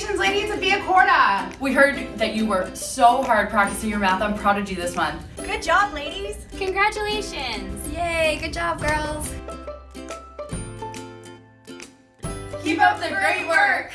Congratulations, ladies, of Via Corda. We heard that you were so hard practicing your math on Prodigy this month. Good job, ladies. Congratulations. Yay, good job, girls. Keep up the great work!